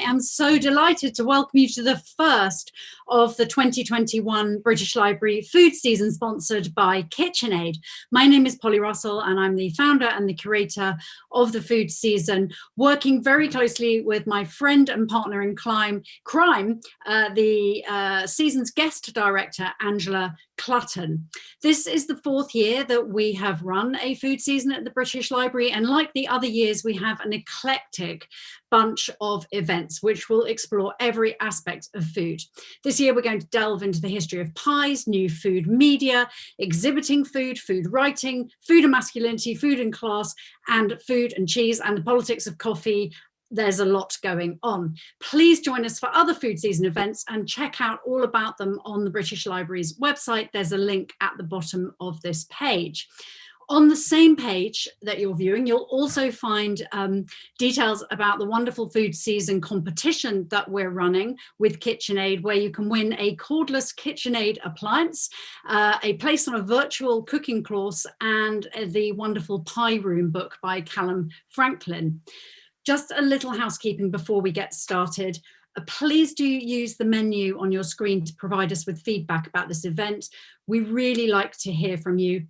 am so delighted to welcome you to the first of the 2021 British Library food season sponsored by KitchenAid. My name is Polly Russell and I'm the founder and the curator of the food season, working very closely with my friend and partner in crime, crime uh, the uh, season's guest director, Angela Clutton. This is the fourth year that we have run a food season at the British Library and like the other years we have an eclectic bunch of events which will explore every aspect of food. This year we're going to delve into the history of pies, new food media, exhibiting food, food writing, food and masculinity, food and class, and food and cheese, and the politics of coffee, there's a lot going on. Please join us for other food season events and check out all about them on the British Library's website. There's a link at the bottom of this page. On the same page that you're viewing, you'll also find um, details about the wonderful food season competition that we're running with KitchenAid, where you can win a cordless KitchenAid appliance, uh, a place on a virtual cooking course, and the wonderful Pie Room book by Callum Franklin. Just a little housekeeping before we get started. Uh, please do use the menu on your screen to provide us with feedback about this event. We really like to hear from you.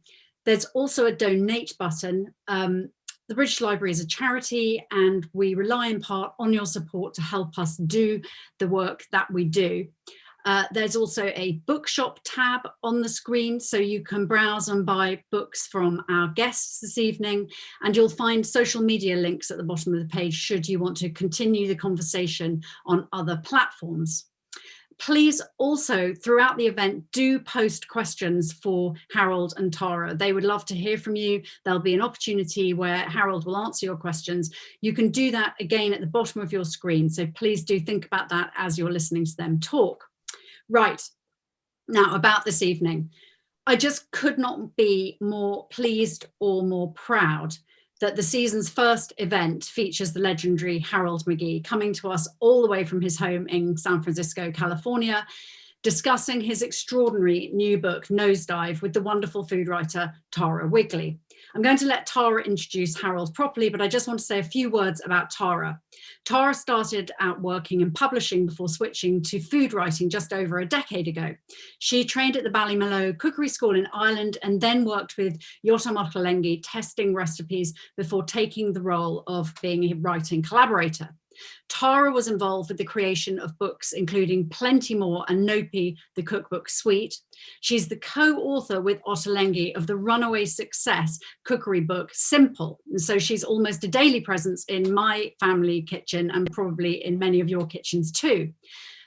There's also a donate button. Um, the British Library is a charity and we rely in part on your support to help us do the work that we do. Uh, there's also a bookshop tab on the screen so you can browse and buy books from our guests this evening and you'll find social media links at the bottom of the page should you want to continue the conversation on other platforms. Please also throughout the event do post questions for Harold and Tara. They would love to hear from you. There'll be an opportunity where Harold will answer your questions. You can do that again at the bottom of your screen. So please do think about that as you're listening to them talk. Right, now about this evening. I just could not be more pleased or more proud that the season's first event features the legendary Harold McGee coming to us all the way from his home in San Francisco, California, discussing his extraordinary new book, Nosedive, with the wonderful food writer Tara Wigley. I'm going to let Tara introduce Harold properly, but I just want to say a few words about Tara. Tara started out working in publishing before switching to food writing just over a decade ago. She trained at the Ballymaloe Cookery School in Ireland and then worked with Yotam Ottolenghi testing recipes before taking the role of being a writing collaborator. Tara was involved with the creation of books, including Plenty More and Nopi, the cookbook suite. She's the co-author with Ottolenghi of the runaway success cookery book, Simple. And so she's almost a daily presence in my family kitchen and probably in many of your kitchens too.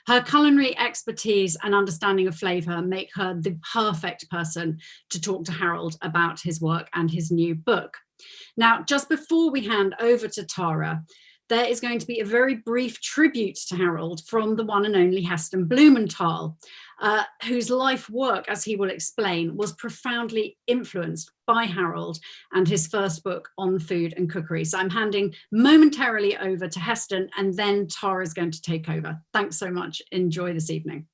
Her culinary expertise and understanding of flavour make her the perfect person to talk to Harold about his work and his new book. Now, just before we hand over to Tara, there is going to be a very brief tribute to Harold from the one and only Heston Blumenthal, uh, whose life work, as he will explain, was profoundly influenced by Harold and his first book on food and cookery. So I'm handing momentarily over to Heston and then Tara is going to take over. Thanks so much. Enjoy this evening.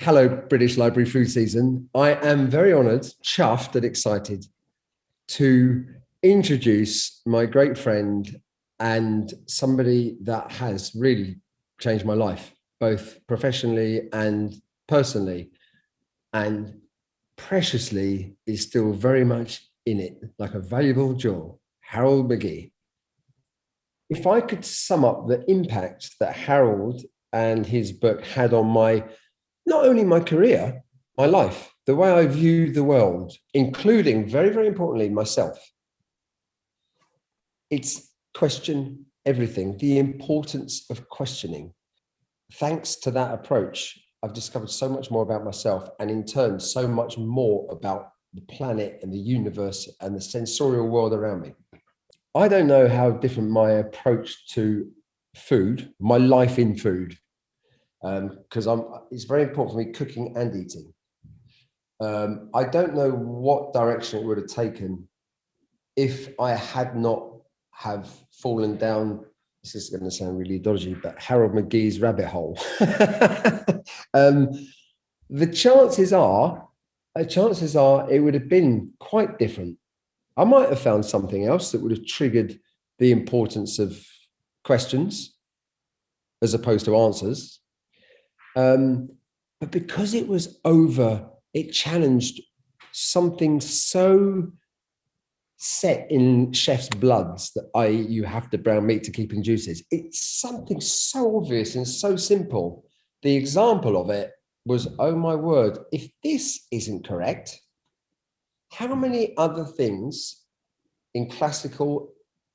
Hello, British Library Food Season. I am very honoured, chuffed and excited to introduce my great friend and somebody that has really changed my life, both professionally and personally, and preciously is still very much in it, like a valuable jewel, Harold McGee. If I could sum up the impact that Harold and his book had on my, not only my career, my life, the way I view the world, including very, very importantly, myself, it's question everything, the importance of questioning. Thanks to that approach, I've discovered so much more about myself and in turn, so much more about the planet and the universe and the sensorial world around me. I don't know how different my approach to food, my life in food, because um, I'm. it's very important for me cooking and eating. Um, I don't know what direction it would have taken if I had not have fallen down this is going to sound really dodgy, but Harold McGee's rabbit hole. um, the chances are, chances are it would have been quite different. I might have found something else that would have triggered the importance of questions as opposed to answers. Um, but because it was over, it challenged something so set in chef's bloods that I you have to brown meat to keep in juices. It's something so obvious and so simple. The example of it was, oh my word, if this isn't correct, how many other things in classical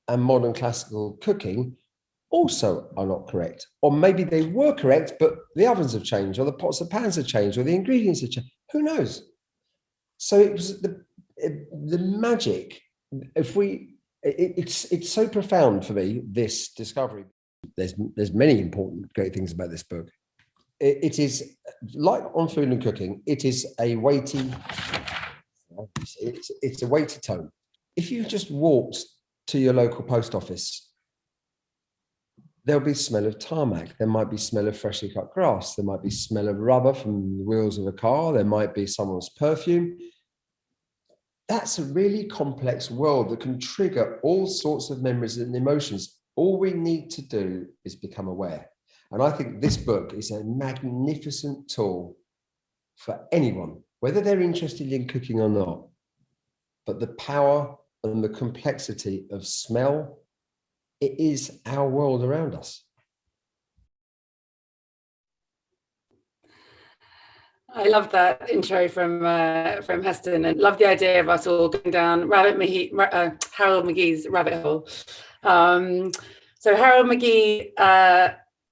and modern classical cooking also are not correct? Or maybe they were correct, but the ovens have changed, or the pots and pans have changed, or the ingredients have changed. Who knows? So it was the, the magic. If we, it, it's it's so profound for me, this discovery. There's there's many important great things about this book. it, it is like on food and cooking, it is a weighty, it's, it's a weighty tone. If you just walked to your local post office, there'll be smell of tarmac. There might be smell of freshly cut grass. There might be smell of rubber from the wheels of a car. There might be someone's perfume. That's a really complex world that can trigger all sorts of memories and emotions. All we need to do is become aware. And I think this book is a magnificent tool for anyone, whether they're interested in cooking or not. But the power and the complexity of smell, it is our world around us. I love that intro from uh, from Heston and love the idea of us all going down Rabbit Mahee, uh, Harold McGee's rabbit hole. Um, so Harold McGee uh,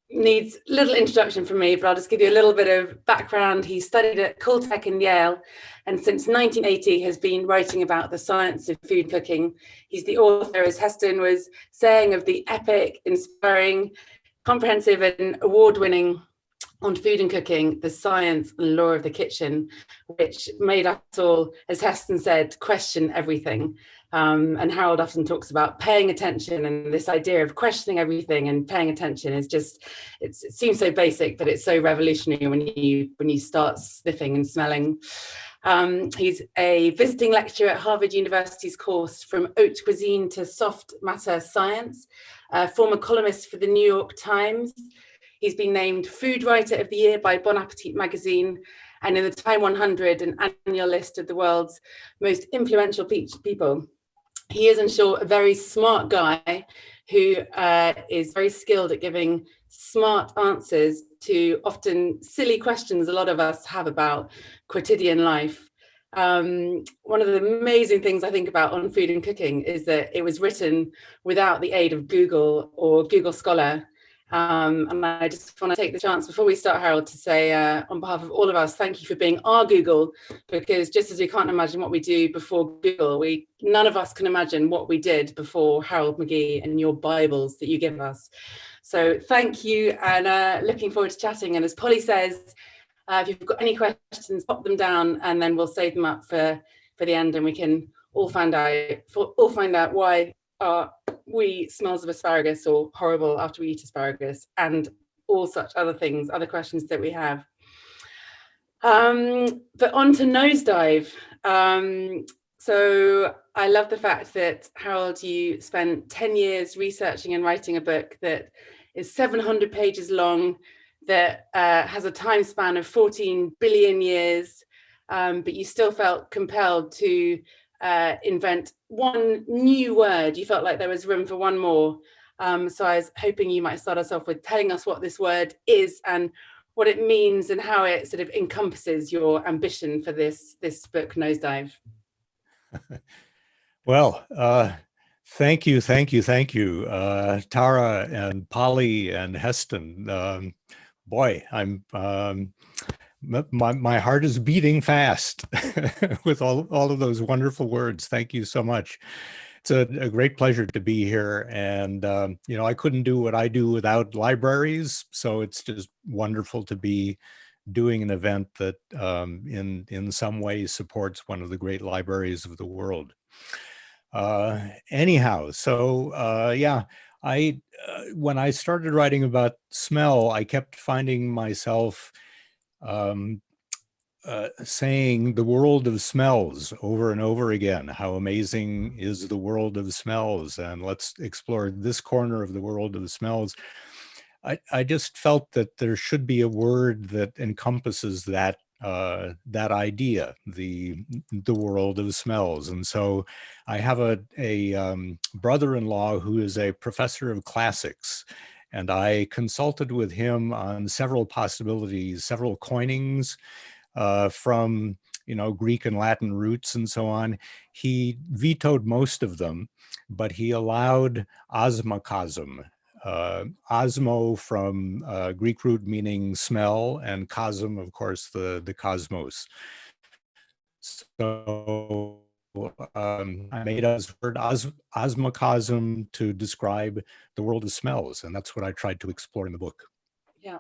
needs little introduction from me, but I'll just give you a little bit of background. He studied at Caltech in Yale, and since 1980 has been writing about the science of food cooking. He's the author, as Heston was saying, of the epic, inspiring, comprehensive and award-winning on food and cooking, the science and lore of the kitchen, which made us all, as Heston said, question everything. Um, and Harold often talks about paying attention and this idea of questioning everything and paying attention is just, it seems so basic, but it's so revolutionary when you, when you start sniffing and smelling. Um, he's a visiting lecturer at Harvard University's course from haute cuisine to soft matter science, a former columnist for the New York Times. He's been named Food Writer of the Year by Bon Appetit magazine and in the Time 100, an annual list of the world's most influential people he is in short a very smart guy who uh, is very skilled at giving smart answers to often silly questions a lot of us have about quotidian life. Um, one of the amazing things I think about on food and cooking is that it was written without the aid of Google or Google Scholar. Um, and I just want to take the chance before we start, Harold, to say uh, on behalf of all of us, thank you for being our Google, because just as we can't imagine what we do before Google, we none of us can imagine what we did before Harold McGee and your Bibles that you give us. So thank you and uh, looking forward to chatting. And as Polly says, uh, if you've got any questions, pop them down and then we'll save them up for, for the end and we can all find out, all find out why our we smells of asparagus or horrible after we eat asparagus and all such other things, other questions that we have. Um, but on to nosedive. Um, so I love the fact that Harold, you spent 10 years researching and writing a book that is 700 pages long, that uh, has a time span of 14 billion years, um, but you still felt compelled to uh, invent one new word. You felt like there was room for one more. Um, so I was hoping you might start us off with telling us what this word is and what it means and how it sort of encompasses your ambition for this, this book, Nosedive. well, uh, thank you, thank you, thank you, uh, Tara and Polly and Heston. Um, boy, I'm um, my, my heart is beating fast with all, all of those wonderful words. Thank you so much. It's a, a great pleasure to be here. And, um, you know, I couldn't do what I do without libraries. So it's just wonderful to be doing an event that um, in, in some ways supports one of the great libraries of the world. Uh, anyhow, so uh, yeah, I, uh, when I started writing about smell, I kept finding myself um, uh, saying the world of smells over and over again. How amazing is the world of smells? And let's explore this corner of the world of smells. I, I just felt that there should be a word that encompasses that uh, that idea, the the world of smells. And so I have a, a um, brother-in-law who is a professor of classics and I consulted with him on several possibilities, several coinings uh, from you know Greek and Latin roots and so on. He vetoed most of them, but he allowed osmocosm. Uh, osmo from uh, Greek root meaning smell, and cosm, of course, the the cosmos. So um, I made a word os osmocosm to describe the world of smells, and that's what I tried to explore in the book. Yeah.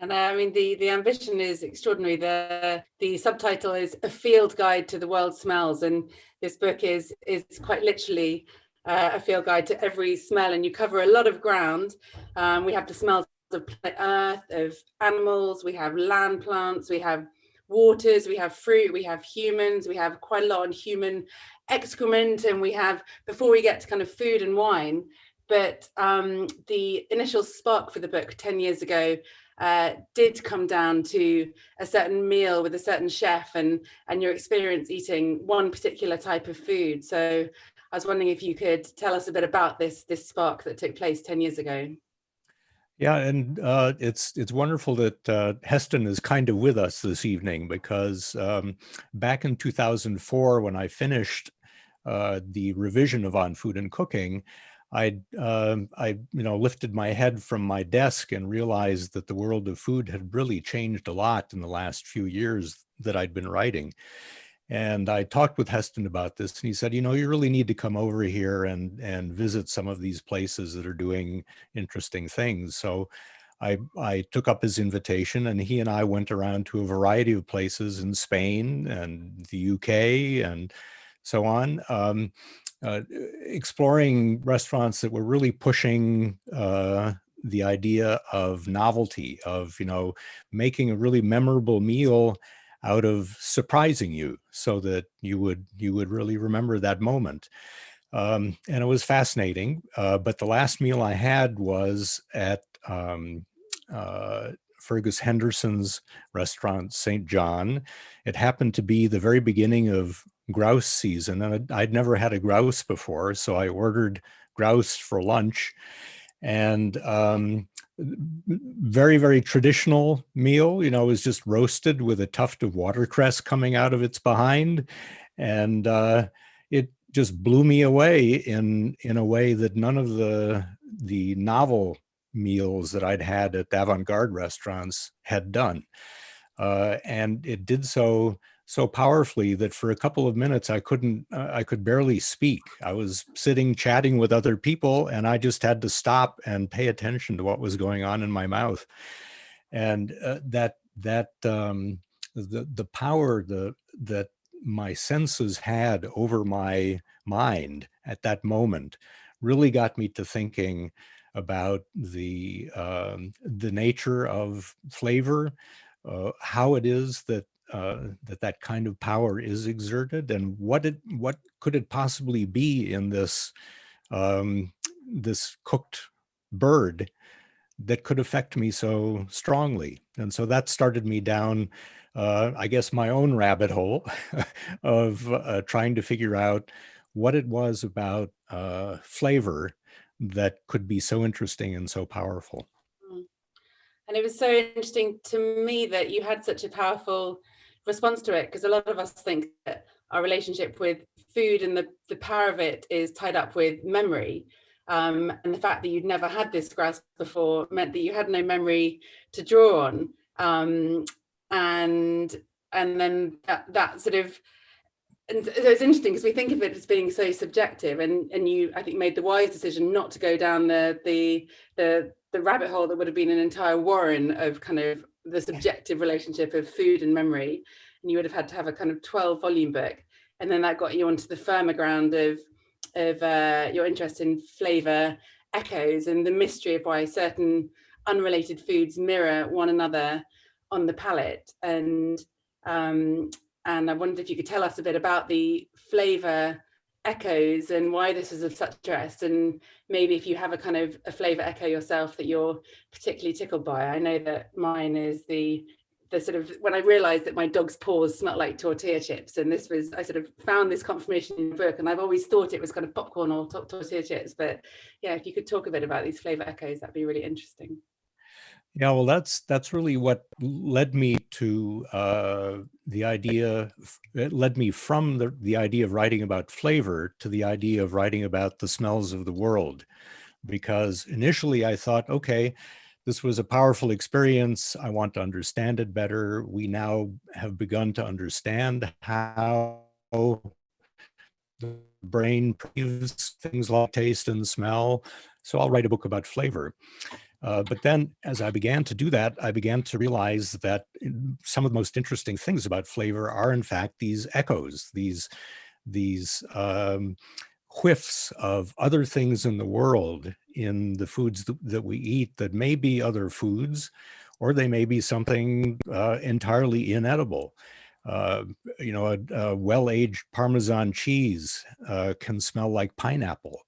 And uh, I mean, the, the ambition is extraordinary. The, the subtitle is A Field Guide to the World Smells. And this book is, is quite literally uh, a field guide to every smell. And you cover a lot of ground. Um, we have the smells of earth, of animals, we have land plants, we have waters, we have fruit, we have humans, we have quite a lot on human excrement, and we have, before we get to kind of food and wine, but um, the initial spark for the book 10 years ago uh, did come down to a certain meal with a certain chef and, and your experience eating one particular type of food. So I was wondering if you could tell us a bit about this, this spark that took place 10 years ago. Yeah, and uh, it's it's wonderful that uh, Heston is kind of with us this evening because um, back in 2004, when I finished uh, the revision of On Food and Cooking, I, uh, I, you know, lifted my head from my desk and realized that the world of food had really changed a lot in the last few years that I'd been writing. And I talked with Heston about this and he said, you know, you really need to come over here and, and visit some of these places that are doing interesting things. So I, I took up his invitation and he and I went around to a variety of places in Spain and the UK and so on, um, uh, exploring restaurants that were really pushing uh, the idea of novelty, of, you know, making a really memorable meal out of surprising you so that you would you would really remember that moment. Um, and it was fascinating. Uh, but the last meal I had was at um, uh, Fergus Henderson's restaurant, St. John. It happened to be the very beginning of grouse season and I'd never had a grouse before. So I ordered grouse for lunch and um, very, very traditional meal, you know, was just roasted with a tuft of watercress coming out of its behind. And uh, it just blew me away in, in a way that none of the, the novel meals that I'd had at avant-garde restaurants had done. Uh, and it did so so powerfully that for a couple of minutes I couldn't, uh, I could barely speak. I was sitting chatting with other people and I just had to stop and pay attention to what was going on in my mouth. And uh, that, that, um, the, the power the, that my senses had over my mind at that moment really got me to thinking about the, um, the nature of flavor, uh, how it is that uh, that that kind of power is exerted and what it what could it possibly be in this um, this cooked bird that could affect me so strongly and so that started me down uh, I guess my own rabbit hole of uh, trying to figure out what it was about uh, flavor that could be so interesting and so powerful. Mm. And it was so interesting to me that you had such a powerful response to it because a lot of us think that our relationship with food and the, the power of it is tied up with memory. Um, and the fact that you'd never had this grasp before meant that you had no memory to draw on. Um, and and then that, that sort of and so it's interesting because we think of it as being so subjective and and you I think made the wise decision not to go down the the the the rabbit hole that would have been an entire warren of kind of the subjective relationship of food and memory and you would have had to have a kind of 12 volume book and then that got you onto the firmer ground of of uh, your interest in flavor echoes and the mystery of why certain unrelated foods mirror one another on the palate. And Um, and I wondered if you could tell us a bit about the flavor echoes and why this is of such interest and maybe if you have a kind of a flavor echo yourself that you're particularly tickled by. I know that mine is the the sort of when I realized that my dog's paws smelled like tortilla chips and this was I sort of found this confirmation in the book and I've always thought it was kind of popcorn or tortilla chips but yeah if you could talk a bit about these flavor echoes that'd be really interesting. Yeah, well, that's that's really what led me to uh, the idea. It led me from the the idea of writing about flavor to the idea of writing about the smells of the world, because initially I thought, okay, this was a powerful experience. I want to understand it better. We now have begun to understand how the brain perceives things like taste and smell. So I'll write a book about flavor. Uh, but then as I began to do that, I began to realize that some of the most interesting things about flavor are in fact these echoes, these, these um, whiffs of other things in the world in the foods th that we eat that may be other foods, or they may be something uh, entirely inedible. Uh, you know, a, a well-aged Parmesan cheese uh, can smell like pineapple.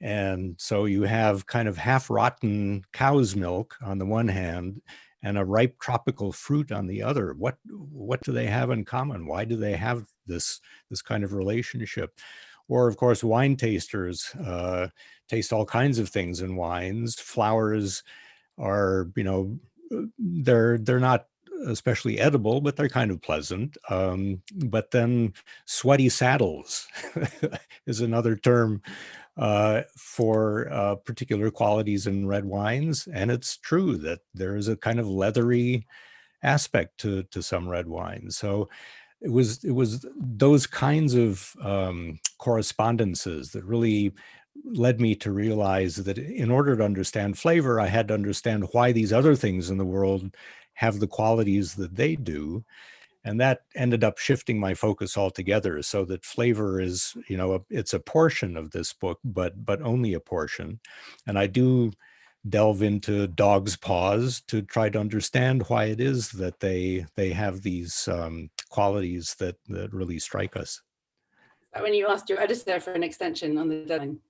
And so you have kind of half rotten cow's milk on the one hand and a ripe tropical fruit on the other. What what do they have in common? Why do they have this this kind of relationship? Or of course, wine tasters uh, taste all kinds of things in wines. Flowers are, you know, they're they're not especially edible, but they're kind of pleasant. Um, but then sweaty saddles is another term uh, for uh, particular qualities in red wines. And it's true that there is a kind of leathery aspect to, to some red wines. So it was, it was those kinds of um, correspondences that really led me to realize that in order to understand flavor, I had to understand why these other things in the world have the qualities that they do. And that ended up shifting my focus altogether so that flavor is, you know, a, it's a portion of this book, but but only a portion. And I do delve into dog's paws to try to understand why it is that they they have these um, qualities that that really strike us. When you asked your editor for an extension on the deadline.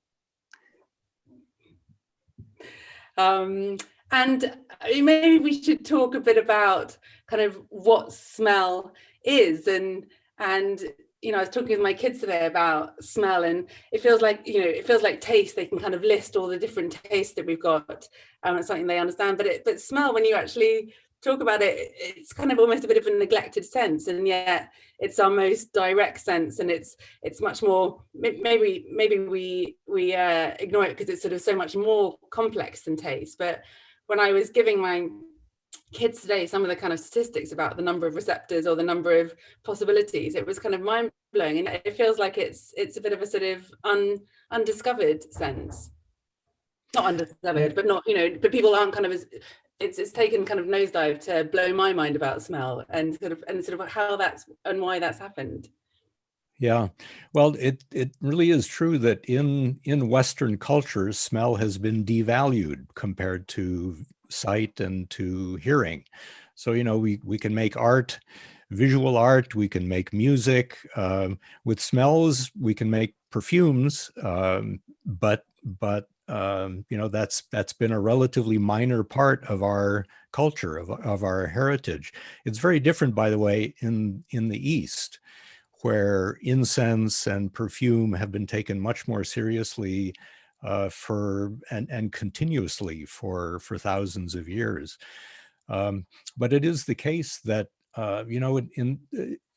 Um, and maybe we should talk a bit about kind of what smell is and and you know, I was talking with my kids today about smell and it feels like, you know, it feels like taste. They can kind of list all the different tastes that we've got. Um, it's something they understand, but it, but smell, when you actually talk about it, it's kind of almost a bit of a neglected sense. And yet it's our most direct sense. And it's, it's much more, maybe, maybe we, we uh, ignore it because it's sort of so much more complex than taste. But when I was giving my kids today some of the kind of statistics about the number of receptors or the number of possibilities it was kind of mind-blowing. And it feels like it's it's a bit of a sort of un undiscovered sense. Not undiscovered but not you know but people aren't kind of as it's it's taken kind of nosedive to blow my mind about smell and sort of and sort of how that's and why that's happened yeah, well, it it really is true that in in Western cultures, smell has been devalued compared to sight and to hearing. So, you know, we, we can make art, visual art, we can make music. Um, with smells, we can make perfumes, um, but, but um, you know, that's that's been a relatively minor part of our culture, of, of our heritage. It's very different, by the way, in, in the East, where incense and perfume have been taken much more seriously uh, for and, and continuously for, for thousands of years. Um, but it is the case that, uh, you know, in, in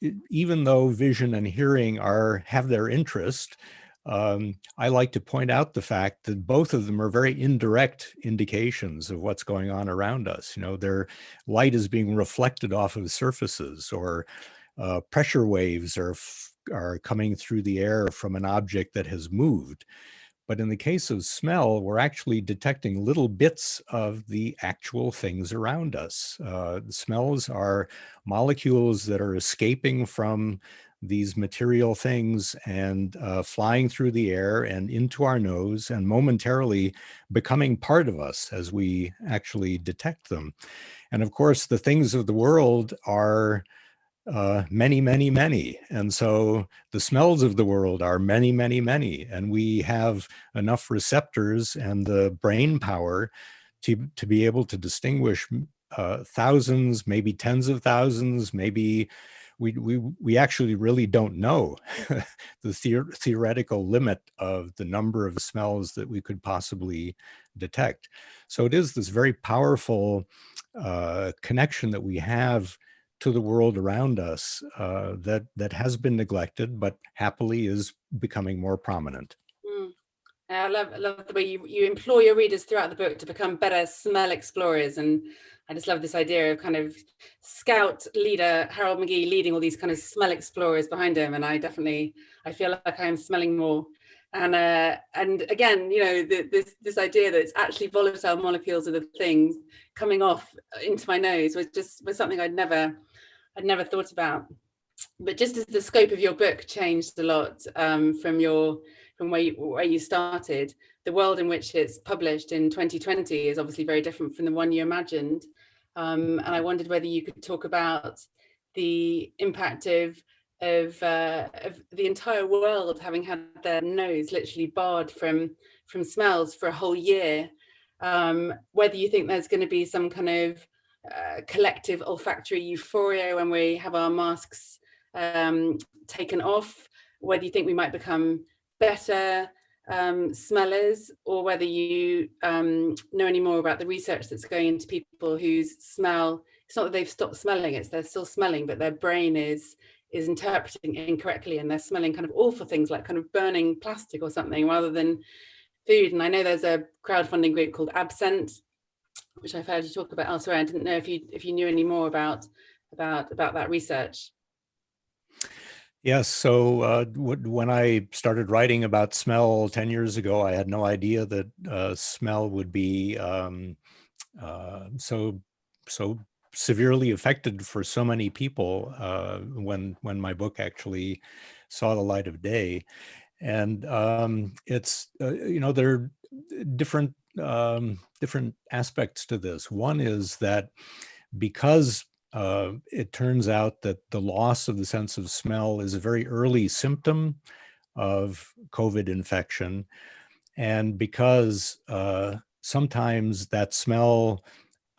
uh, even though vision and hearing are have their interest, um, I like to point out the fact that both of them are very indirect indications of what's going on around us. You know, their light is being reflected off of surfaces or uh, pressure waves are, are coming through the air from an object that has moved. But in the case of smell, we're actually detecting little bits of the actual things around us. Uh, smells are molecules that are escaping from these material things and uh, flying through the air and into our nose and momentarily becoming part of us as we actually detect them. And of course, the things of the world are uh, many, many, many. And so the smells of the world are many, many, many. And we have enough receptors and the brain power to, to be able to distinguish uh, thousands, maybe tens of thousands, maybe we, we, we actually really don't know the theor theoretical limit of the number of smells that we could possibly detect. So it is this very powerful uh, connection that we have to the world around us uh, that that has been neglected, but happily is becoming more prominent. Mm. I love, love the way you, you implore your readers throughout the book to become better smell explorers. And I just love this idea of kind of scout leader Harold McGee leading all these kind of smell explorers behind him. And I definitely, I feel like I am smelling more. And uh, and again, you know, the, this this idea that it's actually volatile molecules of the things coming off into my nose was just was something I'd never I'd never thought about. But just as the scope of your book changed a lot um, from your from where you, where you started, the world in which it's published in 2020 is obviously very different from the one you imagined. Um, and I wondered whether you could talk about the impact of of, uh, of the entire world having had their nose literally barred from from smells for a whole year. Um, whether you think there's going to be some kind of uh, collective olfactory euphoria when we have our masks um, taken off, whether you think we might become better um, smellers or whether you um, know any more about the research that's going into people whose smell, it's not that they've stopped smelling, it's they're still smelling, but their brain is is interpreting incorrectly and they're smelling kind of awful things like kind of burning plastic or something rather than food. And I know there's a crowdfunding group called AbScent which I've heard you talk about elsewhere. I didn't know if you if you knew any more about about about that research. Yes, so uh, when I started writing about smell 10 years ago, I had no idea that uh, smell would be um, uh, so so severely affected for so many people uh, when when my book actually saw the light of day. And um, it's, uh, you know, there are different um, different aspects to this. One is that because uh, it turns out that the loss of the sense of smell is a very early symptom of COVID infection. And because uh, sometimes that smell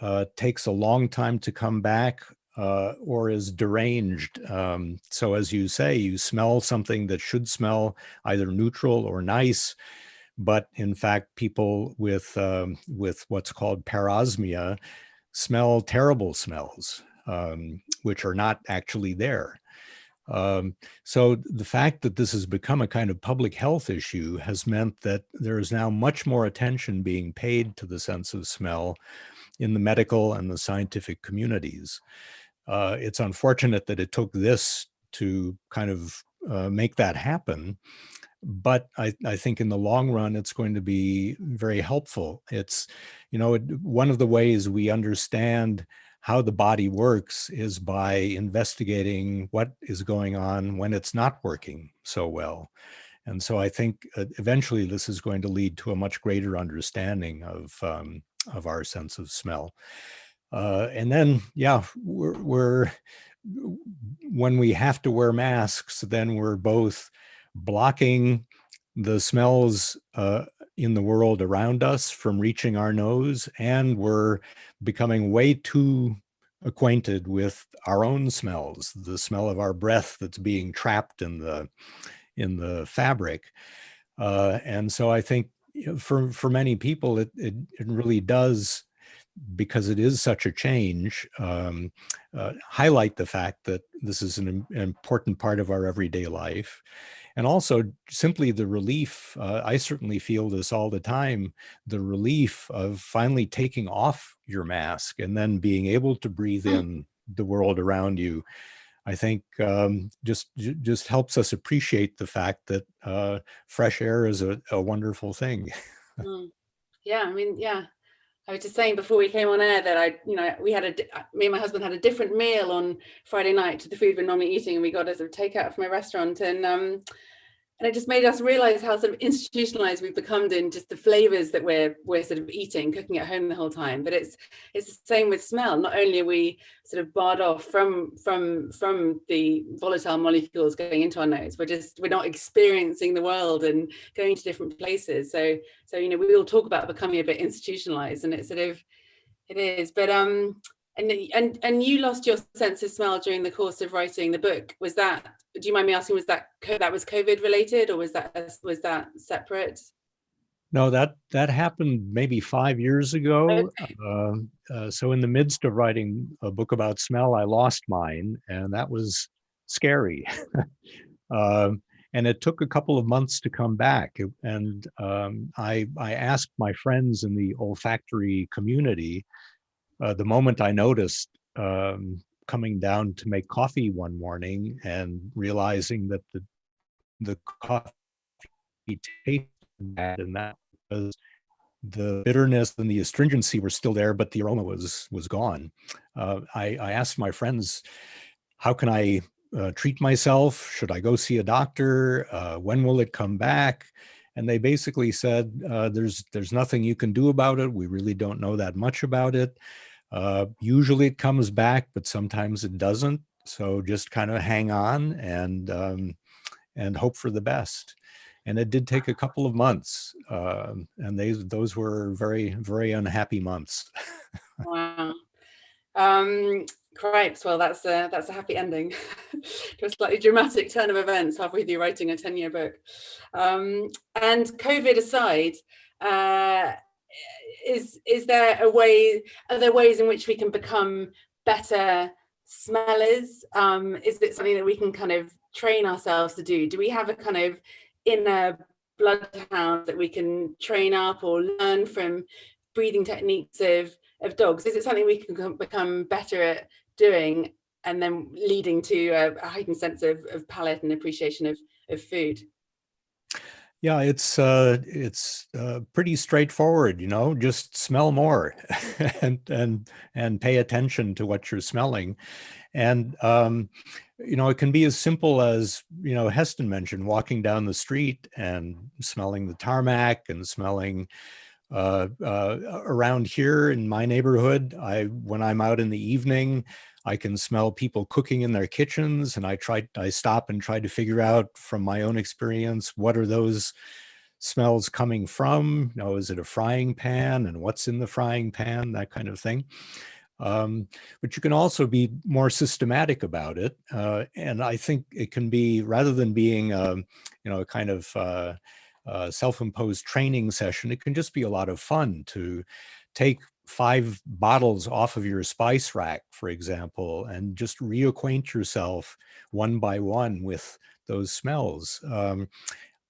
uh, takes a long time to come back uh, or is deranged. Um, so as you say, you smell something that should smell either neutral or nice, but in fact, people with um, with what's called parosmia smell terrible smells, um, which are not actually there. Um, so the fact that this has become a kind of public health issue has meant that there is now much more attention being paid to the sense of smell in the medical and the scientific communities. Uh, it's unfortunate that it took this to kind of uh, make that happen but I, I, think in the long run, it's going to be very helpful. It's, you know, one of the ways we understand how the body works is by investigating what is going on when it's not working so well. And so I think uh, eventually this is going to lead to a much greater understanding of, um, of our sense of smell. Uh, and then, yeah, we're, we're, when we have to wear masks, then we're both blocking the smells uh, in the world around us from reaching our nose, and we're becoming way too acquainted with our own smells, the smell of our breath that's being trapped in the in the fabric. Uh, and so I think for for many people, it, it, it really does because it is such a change, um, uh, highlight the fact that this is an, an important part of our everyday life and also simply the relief, uh, I certainly feel this all the time, the relief of finally taking off your mask and then being able to breathe mm. in the world around you. I think um, just just helps us appreciate the fact that uh, fresh air is a, a wonderful thing. mm. Yeah, I mean, yeah, I was just saying before we came on air that I, you know, we had a, me and my husband had a different meal on Friday night to the food we're normally eating and we got as a takeout from a restaurant and um, and it just made us realize how sort of institutionalized we've become in just the flavors that we're we're sort of eating cooking at home the whole time. But it's it's the same with smell. Not only are we sort of barred off from from from the volatile molecules going into our nose we're just we're not experiencing the world and going to different places. So so you know we all talk about becoming a bit institutionalized and it's sort of it is. But um and and and you lost your sense of smell during the course of writing the book. Was that do you mind me asking was that that was covid related or was that was that separate? No that that happened maybe five years ago. Okay. uh, uh, so in the midst of writing a book about smell i lost mine and that was scary. Uh, and it took a couple of months to come back. And um, i i asked my friends in the olfactory community uh, the moment I noticed um, coming down to make coffee one morning and realizing that the the coffee tasted bad and that was the bitterness and the astringency were still there, but the aroma was was gone. Uh, I, I, asked my friends, how can I uh, treat myself? Should I go see a doctor? Uh, when will it come back? And they basically said, uh, there's there's nothing you can do about it. We really don't know that much about it. Uh, usually it comes back, but sometimes it doesn't. So just kind of hang on and um, and hope for the best. And it did take a couple of months, uh, and they those were very very unhappy months. wow. Um. Well, that's a that's a happy ending to a slightly dramatic turn of events halfway through writing a ten year book. Um, and COVID aside. Uh, is is there a way are there ways in which we can become better smellers? Um is it something that we can kind of train ourselves to do? Do we have a kind of inner bloodhound that we can train up or learn from breathing techniques of of dogs? Is it something we can become better at doing and then leading to a, heightened sense of, of palate and appreciation of of food yeah, it's uh, it's uh, pretty straightforward, you know, just smell more and and and pay attention to what you're smelling. And um, you know, it can be as simple as, you know, Heston mentioned walking down the street and smelling the tarmac and smelling uh, uh, around here in my neighborhood. I when I'm out in the evening, I can smell people cooking in their kitchens and I try, I stop and try to figure out from my own experience, what are those smells coming from? You know, is it a frying pan and what's in the frying pan, that kind of thing. Um, but you can also be more systematic about it. Uh, and I think it can be, rather than being, a, um, you know, a kind of uh, uh, self-imposed training session, it can just be a lot of fun to take five bottles off of your spice rack, for example, and just reacquaint yourself one by one with those smells. Um,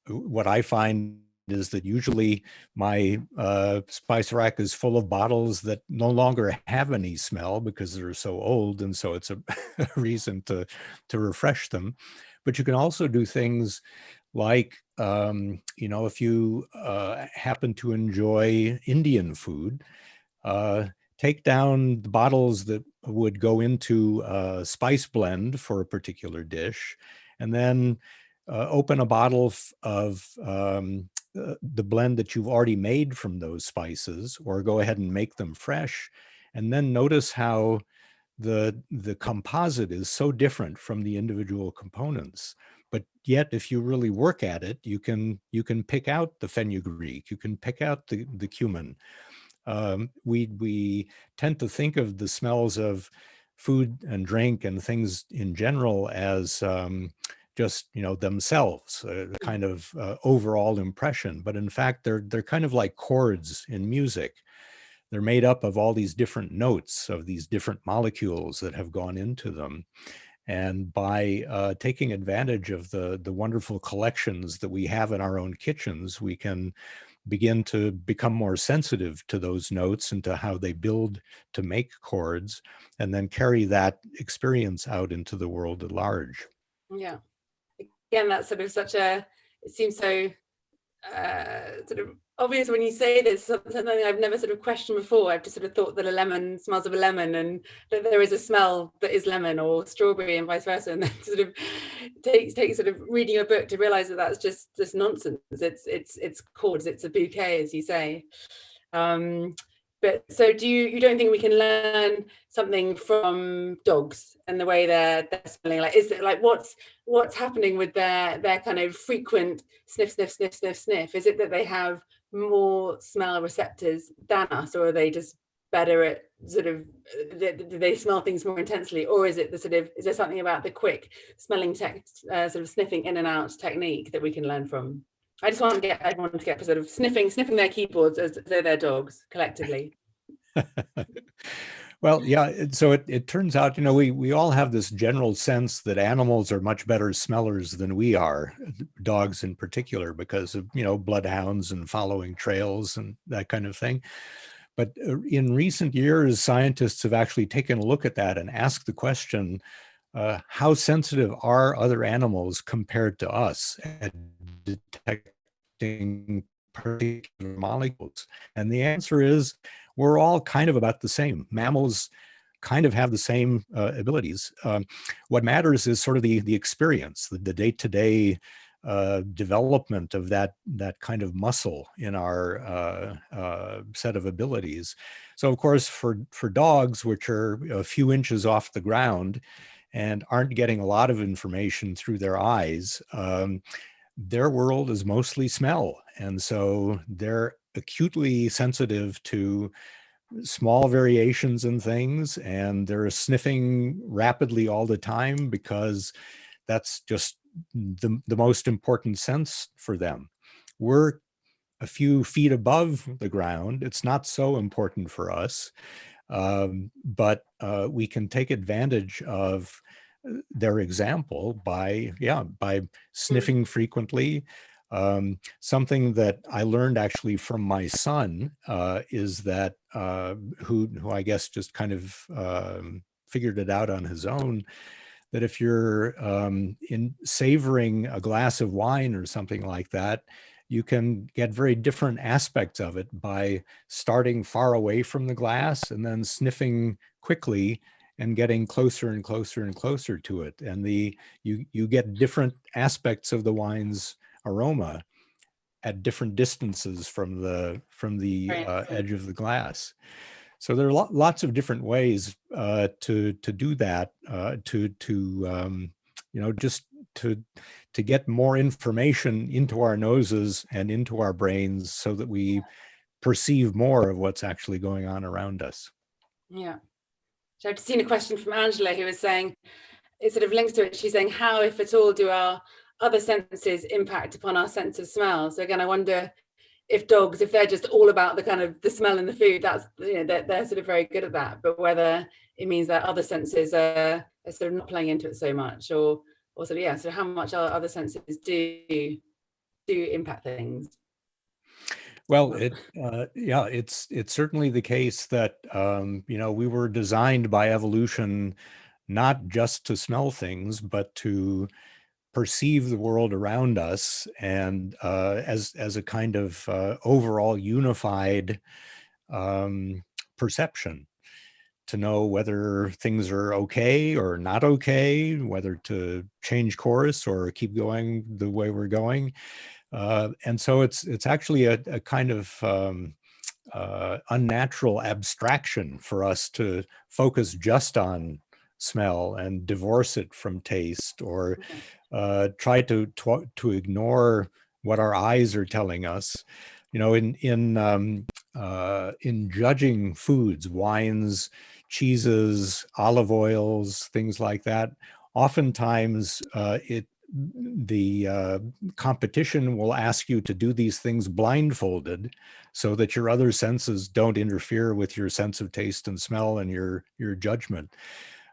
what I find is that usually my uh, spice rack is full of bottles that no longer have any smell because they're so old. And so it's a, reason to, to refresh them. But you can also do things like, um, you know, if you uh, happen to enjoy Indian food, uh, take down the bottles that would go into a spice blend for a particular dish, and then uh, open a bottle of um, uh, the blend that you've already made from those spices, or go ahead and make them fresh, and then notice how the the composite is so different from the individual components. But yet if you really work at it you can you can pick out the fenugreek you can pick out the the cumin um, we we tend to think of the smells of food and drink and things in general as um, just you know themselves, a mm. kind of uh, overall impression. But in fact, they're they're kind of like chords in music. They're made up of all these different notes of these different molecules that have gone into them. And by uh, taking advantage of the, the wonderful collections that we have in our own kitchens, we can begin to become more sensitive to those notes and to how they build to make chords and then carry that experience out into the world at large. Yeah. Again, that's sort of such a, it seems so uh, sort of obvious when you say this, something I've never sort of questioned before. I've just sort of thought that a lemon smells of a lemon and that there is a smell that is lemon or strawberry and vice versa. And then sort of takes takes sort of reading a book to realize that that's just just nonsense. It's it's it's chords, it's a bouquet, as you say. Um, but so do you you don't think we can learn something from dogs and the way they're they're smelling? Like is it like what's what's happening with their their kind of frequent sniff sniff sniff sniff sniff? Is it that they have more smell receptors than us or are they just better at sort of do they smell things more intensely? Or is it the sort of is there something about the quick smelling tech uh, sort of sniffing in and out technique that we can learn from I just want to get everyone to get sort of sniffing, sniffing their keyboards as though they're dogs collectively. well, yeah. So it, it turns out, you know, we, we all have this general sense that animals are much better smellers than we are, dogs in particular, because of, you know, bloodhounds and following trails and that kind of thing. But uh, in recent years, scientists have actually taken a look at that and asked the question, uh, how sensitive are other animals compared to us at detecting particular molecules? And the answer is we're all kind of about the same. Mammals kind of have the same uh, abilities. Um, what matters is sort of the, the experience, the day-to-day -day, uh, development of that, that kind of muscle in our uh, uh, set of abilities. So of course, for, for dogs, which are a few inches off the ground, and aren't getting a lot of information through their eyes, um, their world is mostly smell. And so they're acutely sensitive to small variations in things and they're sniffing rapidly all the time because that's just the, the most important sense for them. We're a few feet above the ground. It's not so important for us. Um, but uh, we can take advantage of uh, their example by, yeah, by hmm. sniffing frequently. Um, something that I learned actually from my son uh, is that, uh, who, who I guess just kind of um, figured it out on his own, that if you're um, in savoring a glass of wine or something like that, you can get very different aspects of it by starting far away from the glass and then sniffing quickly and getting closer and closer and closer to it. And the you you get different aspects of the wine's aroma at different distances from the from the uh, edge of the glass. So there are lots of different ways uh, to to do that uh, to to um, you know just to to get more information into our noses and into our brains so that we perceive more of what's actually going on around us. Yeah. So I've seen a question from Angela who was saying, it sort of links to it. She's saying, how, if at all, do our other senses impact upon our sense of smell? So again, I wonder if dogs, if they're just all about the kind of the smell and the food, that's, you know, they're, they're sort of very good at that. But whether it means that other senses are, are sort of not playing into it so much or also yeah so how much our other senses do do impact things. Well it uh, yeah it's it's certainly the case that um you know we were designed by evolution not just to smell things but to perceive the world around us and uh, as as a kind of uh, overall unified um, perception to know whether things are okay or not okay, whether to change course or keep going the way we're going. Uh, and so it's it's actually a, a kind of um, uh, unnatural abstraction for us to focus just on smell and divorce it from taste or uh, try to, to, to ignore what our eyes are telling us. You know, in in um, uh, in judging foods, wines, cheeses, olive oils, things like that. Oftentimes uh, it the uh, competition will ask you to do these things blindfolded so that your other senses don't interfere with your sense of taste and smell and your your judgment.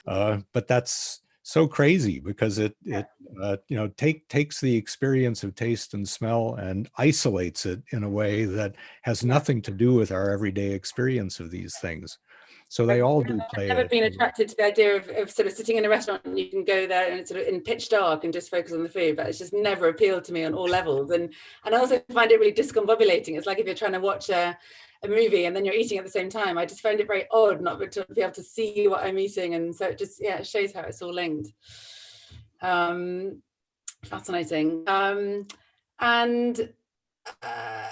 Uh, but that's so crazy because it it uh, you know take takes the experience of taste and smell and isolates it in a way that has nothing to do with our everyday experience of these things So they all do play. I've never been attracted to the idea of, of sort of sitting in a restaurant and you can go there and it's sort of in pitch dark and just focus on the food, but it's just never appealed to me on all levels. And and I also find it really discombobulating. It's like if you're trying to watch a, a movie and then you're eating at the same time. I just find it very odd not to be able to see what I'm eating. And so it just, yeah, it shows how it's all linked. Um, fascinating. Um, and uh,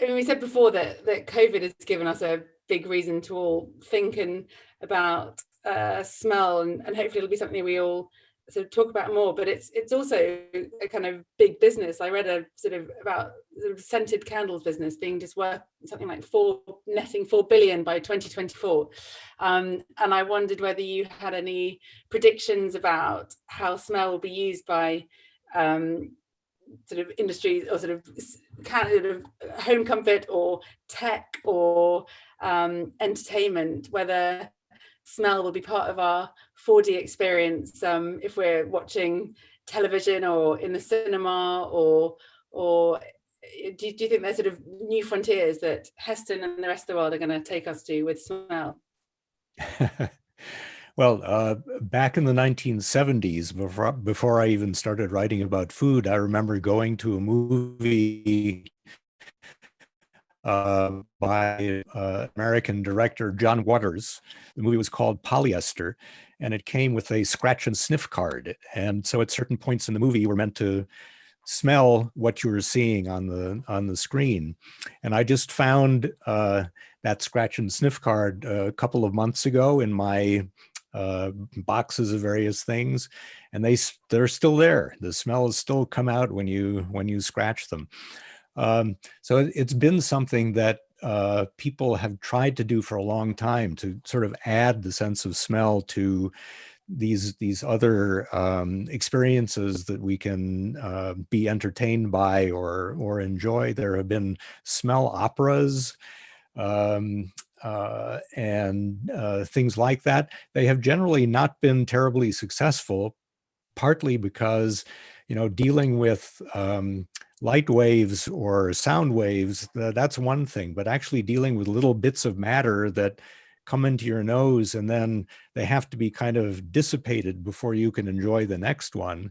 I mean, we said before that, that COVID has given us a big reason to all think and about uh, smell and, and hopefully it'll be something we all sort of talk about more but it's it's also a kind of big business. I read a sort of about sort of scented candles business being just worth something like four netting four billion by 2024 um, and i wondered whether you had any predictions about how smell will be used by um, sort of industries or sort of kind of home comfort or tech or um, entertainment, whether smell will be part of our 4D experience um, if we're watching television or in the cinema or or eh, do, do you think there's sort of new frontiers that Heston and the rest of the world are going to take us to with smell? Well, uh, back in the 1970s, before, before I even started writing about food, I remember going to a movie uh, by uh, American director John Waters. The movie was called Polyester, and it came with a scratch and sniff card. And so at certain points in the movie, you were meant to smell what you were seeing on the on the screen. And I just found uh, that scratch and sniff card a couple of months ago in my uh, boxes of various things, and they they're still there. The smell has still come out when you when you scratch them. Um, so it, has been something that uh, people have tried to do for a long time to sort of add the sense of smell to these these other um, experiences that we can uh, be entertained by or or enjoy. There have been smell operas. Um, uh, and uh, things like that, they have generally not been terribly successful, partly because, you know, dealing with um, light waves or sound waves, that's one thing, but actually dealing with little bits of matter that come into your nose and then they have to be kind of dissipated before you can enjoy the next one.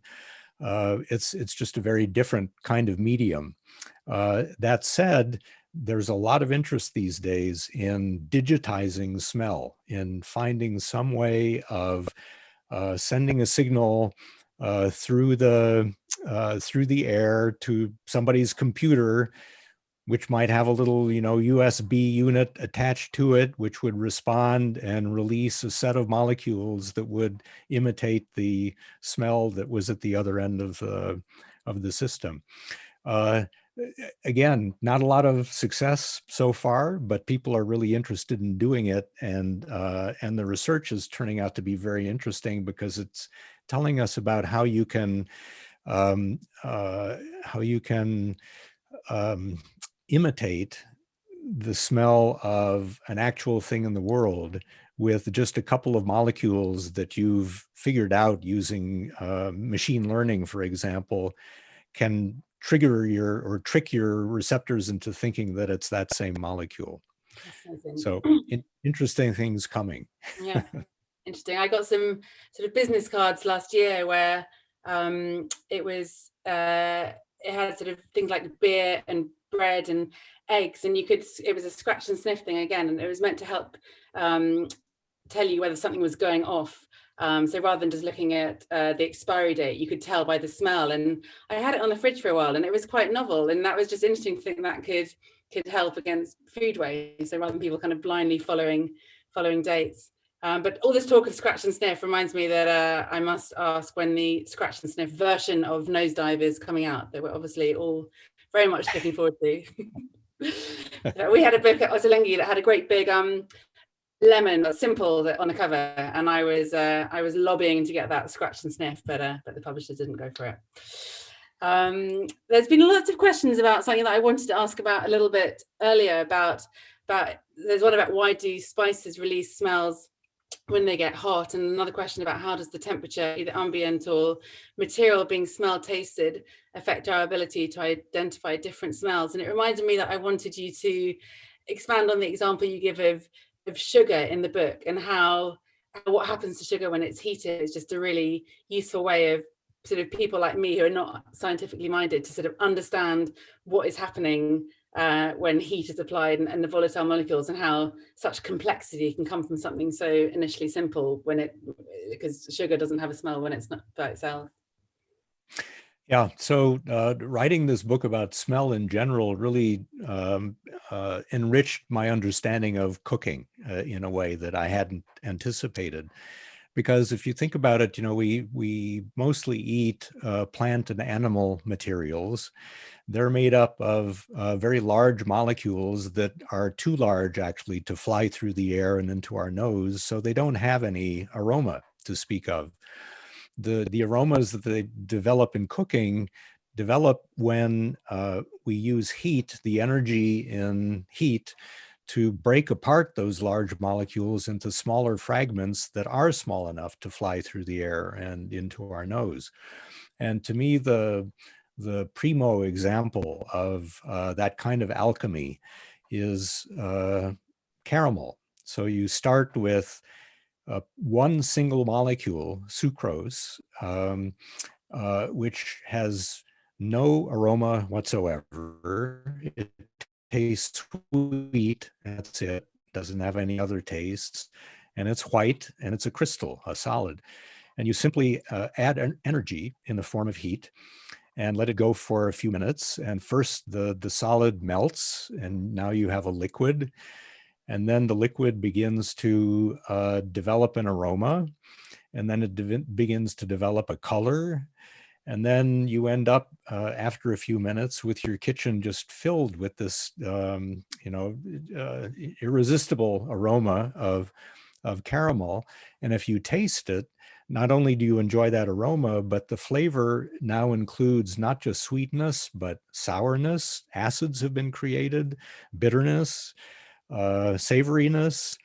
Uh, it's, it's just a very different kind of medium. Uh, that said, there's a lot of interest these days in digitizing smell, in finding some way of uh, sending a signal uh, through the uh, through the air to somebody's computer, which might have a little, you know, USB unit attached to it, which would respond and release a set of molecules that would imitate the smell that was at the other end of the of the system. Uh, again, not a lot of success so far, but people are really interested in doing it. And, uh, and the research is turning out to be very interesting because it's telling us about how you can, um, uh, how you can um, imitate the smell of an actual thing in the world with just a couple of molecules that you've figured out using uh, machine learning, for example, can trigger your or trick your receptors into thinking that it's that same molecule. So in, interesting things coming. yeah, interesting. I got some sort of business cards last year where um, it was, uh, it had sort of things like beer and bread and eggs and you could, it was a scratch and sniff thing again, and it was meant to help um, tell you whether something was going off. Um, so rather than just looking at uh, the expiry date, you could tell by the smell. And I had it on the fridge for a while and it was quite novel. And that was just interesting to think that could could help against food waste. So rather than people kind of blindly following following dates. Um, but all this talk of scratch and sniff reminds me that uh, I must ask when the scratch and sniff version of Nosedive is coming out that we're obviously all very much looking forward to. we had a book at Ottolenghi that had a great big um, lemon that's simple on the cover and i was uh, i was lobbying to get that scratch and sniff but uh, but the publisher didn't go for it um, there's been lots of questions about something that i wanted to ask about a little bit earlier about about there's one about why do spices release smells when they get hot and another question about how does the temperature either ambient or material being smelled tasted affect our ability to identify different smells? And it reminded me that i wanted you to expand on the example you give of of sugar in the book and how what happens to sugar when it's heated is just a really useful way of sort of people like me who are not scientifically minded to sort of understand what is happening uh, when heat is applied and, and, the volatile molecules and how such complexity can come from something so initially simple when it because sugar doesn't have a smell when it's not by itself. Yeah, so uh, writing this book about smell in general really um, uh, enriched my understanding of cooking uh, in a way that I hadn't anticipated. Because if you think about it, you know, we, we mostly eat uh, plant and animal materials. They're made up of uh, very large molecules that are too large actually to fly through the air and into our nose, so they don't have any aroma to speak of the, the aromas that they develop in cooking develop when uh, we use heat, the energy in heat, to break apart those large molecules into smaller fragments that are small enough to fly through the air and into our nose. And to me, the, the primo example of uh, that kind of alchemy is uh, caramel. So you start with uh, one single molecule, sucrose, um, uh, which has no aroma whatsoever. It tastes sweet, that's it, doesn't have any other tastes, and it's white, and it's a crystal, a solid. And you simply uh, add an energy in the form of heat, and let it go for a few minutes. And first the, the solid melts and now you have a liquid and then the liquid begins to uh, develop an aroma and then it begins to develop a color and then you end up uh, after a few minutes with your kitchen just filled with this um, you know uh, irresistible aroma of of caramel and if you taste it not only do you enjoy that aroma but the flavor now includes not just sweetness but sourness acids have been created bitterness uh, savoriness.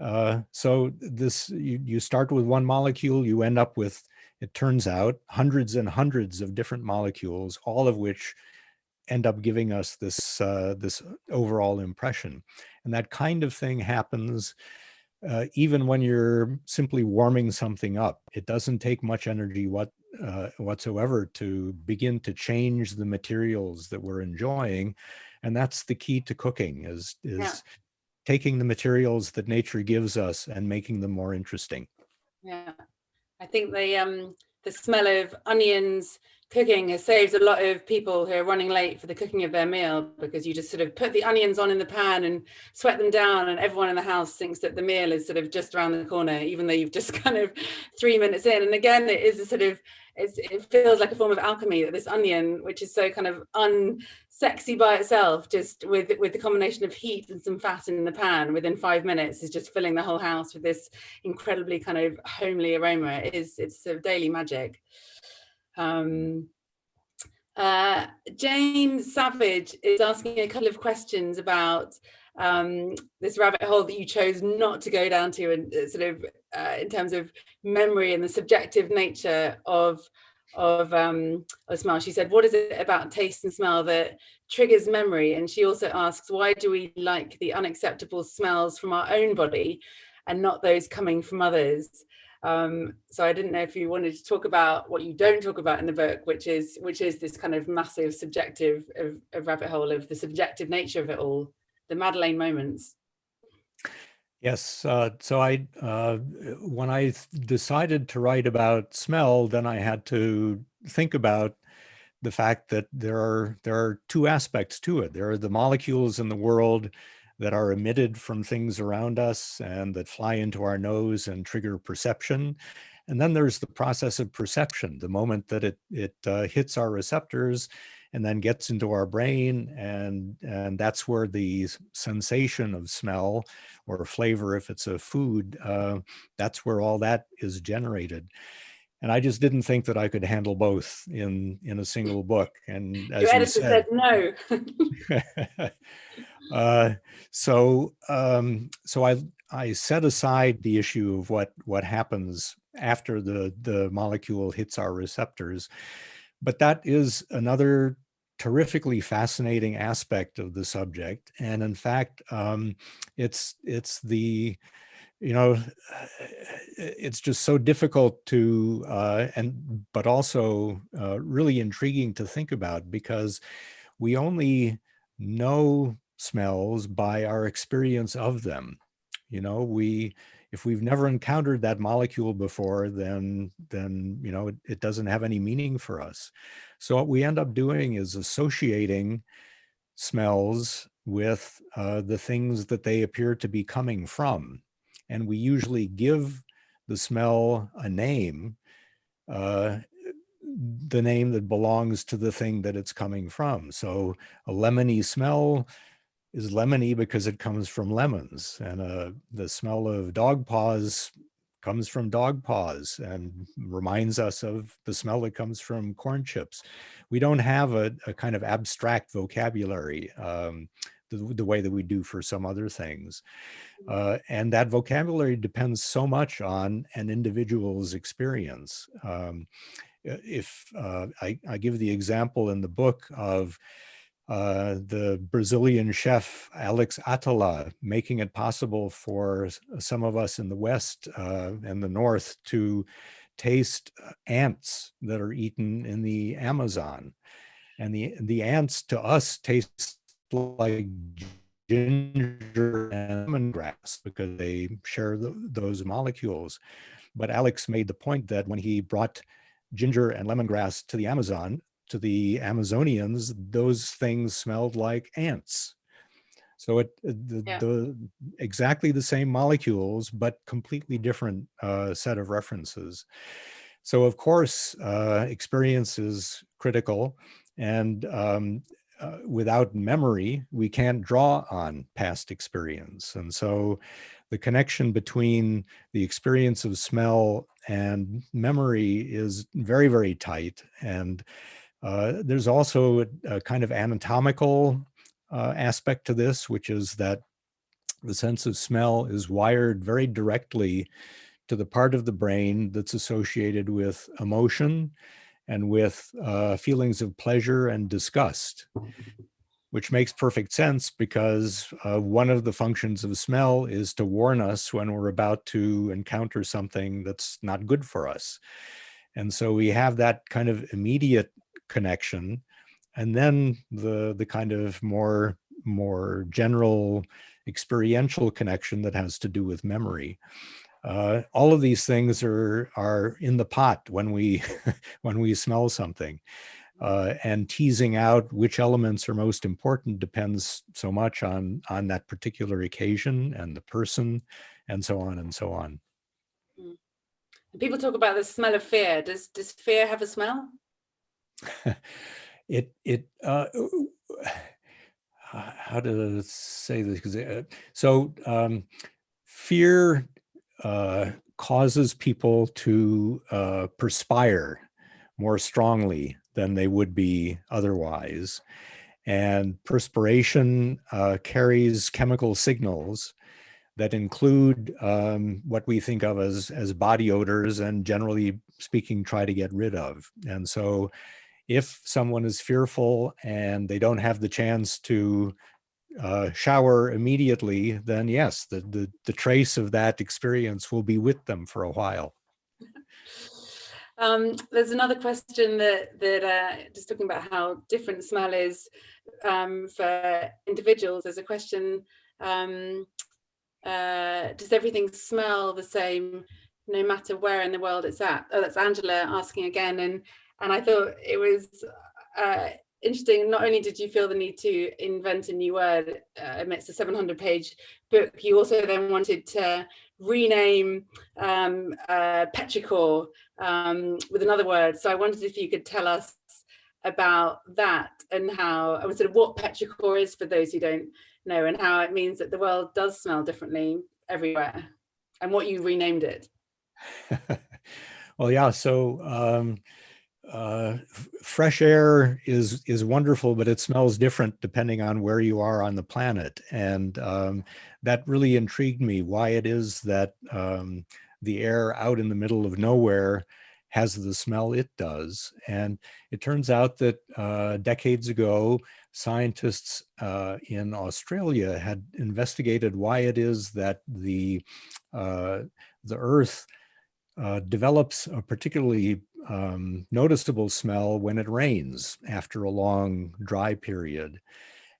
Uh, so this, you, you start with one molecule, you end up with, it turns out, hundreds and hundreds of different molecules, all of which end up giving us this, uh, this overall impression. And that kind of thing happens uh, even when you're simply warming something up. It doesn't take much energy what, uh, whatsoever to begin to change the materials that we're enjoying. And that's the key to cooking is, is yeah taking the materials that nature gives us and making them more interesting. Yeah, I think the um, the smell of onions cooking has saved a lot of people who are running late for the cooking of their meal because you just sort of put the onions on in the pan and sweat them down and everyone in the house thinks that the meal is sort of just around the corner even though you've just kind of three minutes in and again it is a sort of it feels like a form of alchemy that this onion which is so kind of unsexy by itself, just with with the combination of heat and some fat in the pan within five minutes is just filling the whole house with this incredibly kind of homely aroma. It is it's a daily magic. Um, uh, Jane Savage is asking a couple of questions about um, this rabbit hole that you chose not to go down to and uh, sort of uh, in terms of memory and the subjective nature of of um of smell she said what is it about taste and smell that triggers memory? And she also asks why do we like the unacceptable smells from our own body and not those coming from others um so i didn't know if you wanted to talk about what you don't talk about in the book which is which is this kind of massive subjective of, of rabbit hole of the subjective nature of it all the madeleine moments Yes. Uh, so I, uh, when I decided to write about smell, then I had to think about the fact that there are there are two aspects to it. There are the molecules in the world that are emitted from things around us and that fly into our nose and trigger perception. And then there's the process of perception, the moment that it, it uh, hits our receptors and then gets into our brain and and that's where the sensation of smell or flavor if it's a food uh, that's where all that is generated and I just didn't think that I could handle both in in a single book. And as Your editor said, said no. Uh, so um, so I I set aside the issue of what what happens after the the molecule hits our receptors. But that is another terrifically fascinating aspect of the subject. And in fact, um, it's, it's the, you know, it's just so difficult to, uh, and, but also uh, really intriguing to think about because we only know smells by our experience of them. You know, we, if we've never encountered that molecule before, then, then you know, it, it doesn't have any meaning for us. So what we end up doing is associating smells with uh, the things that they appear to be coming from. And we usually give the smell a name, uh, the name that belongs to the thing that it's coming from. So a lemony smell is lemony because it comes from lemons and uh, the smell of dog paws comes from dog paws and reminds us of the smell that comes from corn chips. We don't have a, a kind of abstract vocabulary um, the, the, way that we do for some other things. Mm. Uh, and that vocabulary depends so much on an individual's experience. Um, if uh, I, I, give the example in the book of uh, the Brazilian chef Alex Atala making it possible for some of us in the West uh, and the North to taste uh, ants that are eaten in the Amazon. And the, the ants to us taste like ginger and lemongrass because they share the, those molecules. But Alex made the point that when he brought ginger and lemongrass to the Amazon, to the Amazonians, those things smelled like ants. So it the, yeah. the exactly the same molecules, but completely different uh, set of references. So of course, uh, experience is critical, and um, uh, without memory, we can't draw on past experience. And so the connection between the experience of smell and memory is very, very tight. And uh, there's also a, a, kind of anatomical uh, aspect to this, which is that the sense of smell is wired very directly to the part of the brain that's associated with emotion and with uh, feelings of pleasure and disgust, which makes perfect sense because uh, one of the functions of smell is to warn us when we're about to encounter something that's not good for us. And so we have that kind of immediate connection and then the the kind of more more general experiential connection that has to do with memory uh, all of these things are are in the pot when we when we smell something uh, and teasing out which elements are most important depends so much on on that particular occasion and the person and so on and so on. Hmm. people talk about the smell of fear does does fear have a smell? It it uh, how to say this? Because uh, so um, fear uh, causes people to uh, perspire more strongly than they would be otherwise. And perspiration uh, carries chemical signals that include um, what we think of as as body odors and generally speaking try to get rid of. And so if someone is fearful and they don't have the chance to uh, shower immediately, then yes, the, the, the trace of that experience will be with them for a while. Um, there's another question that that uh, just talking about how different smell is um, for individuals. There's a question: um, uh, Does everything smell the same, no matter where in the world it's at? Oh, that's Angela asking again, and and I thought it was uh, interesting. Not only did you feel the need to invent a new word uh, amidst a 700 page book, you also then wanted to rename um, uh, petrichor um, with another word. So I wondered if you could tell us about that and how, sort of what petrichor is for those who don't know and how it means that the world does smell differently everywhere and what you renamed it. well, yeah, so um, uh, fresh air is is wonderful, but it smells different depending on where you are on the planet. And um, that really intrigued me, why it is that um, the air out in the middle of nowhere has the smell it does. And it turns out that uh, decades ago, scientists uh, in Australia had investigated why it is that the, uh, the earth uh, develops a particularly um, noticeable smell when it rains after a long dry period.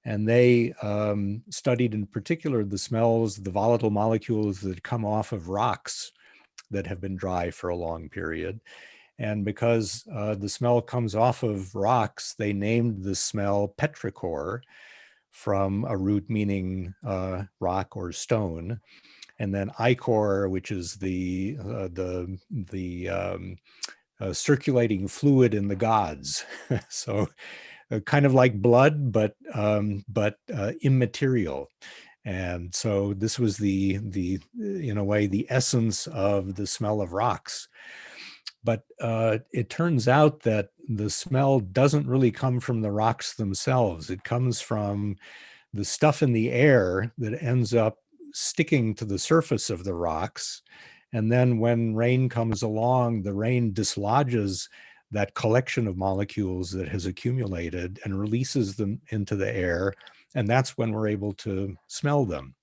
And they um, studied in particular the smells, the volatile molecules that come off of rocks that have been dry for a long period. And because uh, the smell comes off of rocks, they named the smell petrichor from a root meaning uh, rock or stone. And then ichor, which is the, uh, the, the um, uh, circulating fluid in the gods. so uh, kind of like blood, but, um, but uh, immaterial. And so this was the, the, in a way, the essence of the smell of rocks. But uh, it turns out that the smell doesn't really come from the rocks themselves. It comes from the stuff in the air that ends up sticking to the surface of the rocks. And then when rain comes along, the rain dislodges that collection of molecules that has accumulated and releases them into the air and that's when we're able to smell them.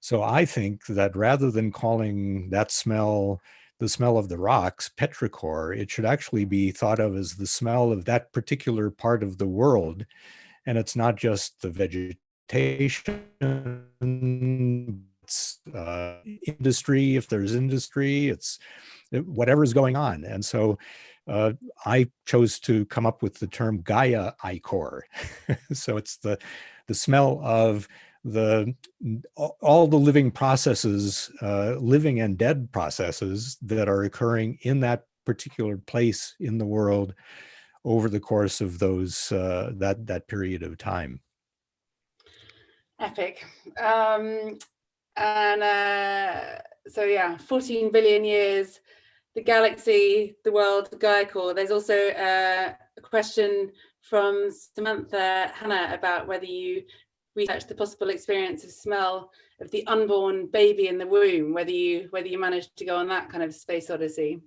So I think that rather than calling that smell the smell of the rocks, petrichor, it should actually be thought of as the smell of that particular part of the world. And it's not just the vegetation, it's uh, industry, if there's industry, it's whatever's going on. And so uh, I chose to come up with the term Gaia ichor. so it's the the smell of the all the living processes, uh, living and dead processes that are occurring in that particular place in the world over the course of those uh, that that period of time. Epic. Um, and uh, so yeah, 14 billion years, the galaxy, the world, the Gaia ichor. There's also uh, a question from Samantha Hannah about whether you researched the possible experience of smell of the unborn baby in the womb, whether you whether you managed to go on that kind of space odyssey.